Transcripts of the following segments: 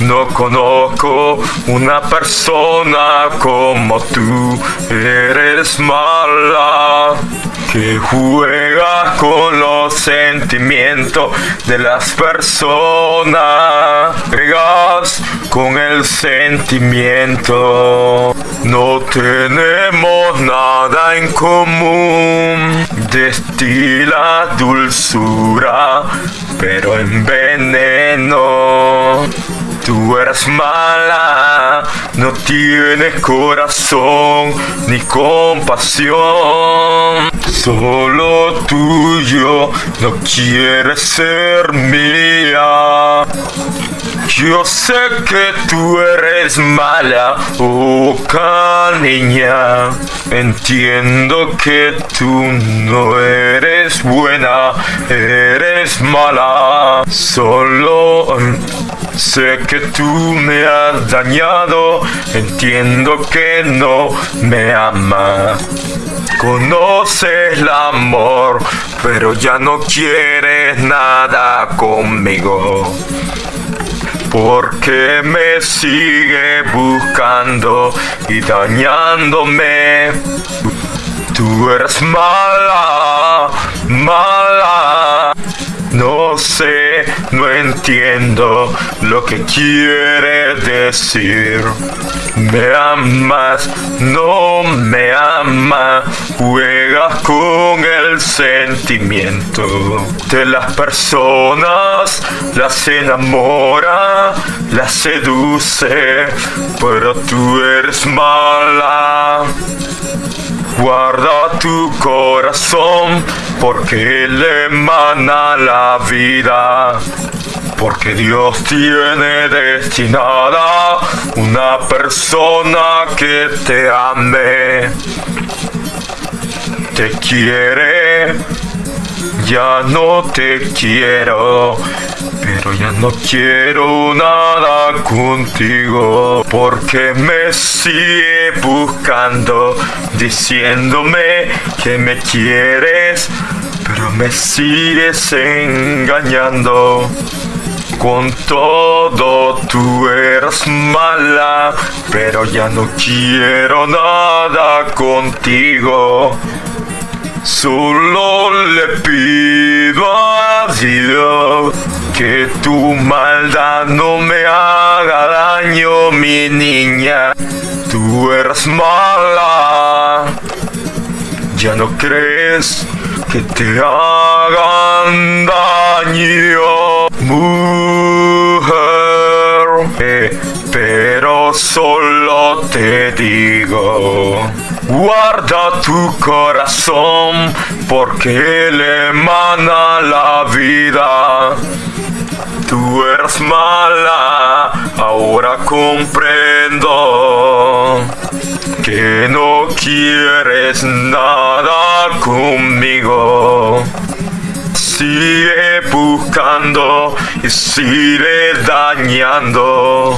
No conozco una persona como tú. Eres mala. Que juegas con los sentimientos de las personas. Juegas con el sentimiento. No tenemos nada en común. Destila dulzura, pero en veneno. Tú eres mala, no tienes corazón ni compasión. Solo tuyo, no quieres ser mía. Yo sé que tú eres mala, oh niña. Entiendo que tú no eres buena, eres mala. Solo sé que tú me has dañado, entiendo que no me amas. Conoces el amor, pero ya no quieres nada conmigo. Porque me sigue buscando y dañándome. Tú eres mala, mala. No sé, no entiendo lo que quiere decir. Me amas, no me amas, juegas con el sentimiento de las personas, las enamora, las seduce, pero tú eres mala. Guarda tu corazón porque le emana la vida. Porque Dios tiene destinada una persona que te ame. Te quiere, ya no te quiero pero ya. No quiero nada contigo porque me sigue buscando diciéndome que me quieres pero me sigues engañando. Con todo tú eres mala pero ya no quiero nada contigo. Solo le pido a Dios que tu maldad no me haga daño, mi niña. Tú eres mala. Ya no crees que te hagan daño, mujer. Pero solo te digo Guarda tu corazón porque le emana la vida. Tú eres mala, ahora comprendo que no quieres nada conmigo. Sigue buscando y sigue dañando.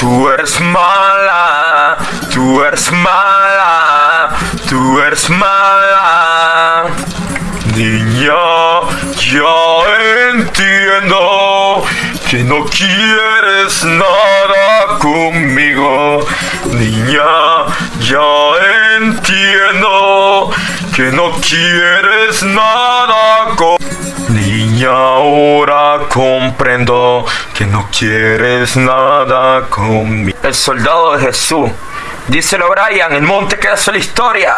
Tú eres mala, tú eres mala, tú eres mala. Niña, ya entiendo que no quieres nada conmigo. Niña, ya entiendo que no quieres nada conmigo. Niña, ahora comprendo que no quieres nada conmigo. El soldado de Jesús. Díselo Brian, el monte que hace la historia.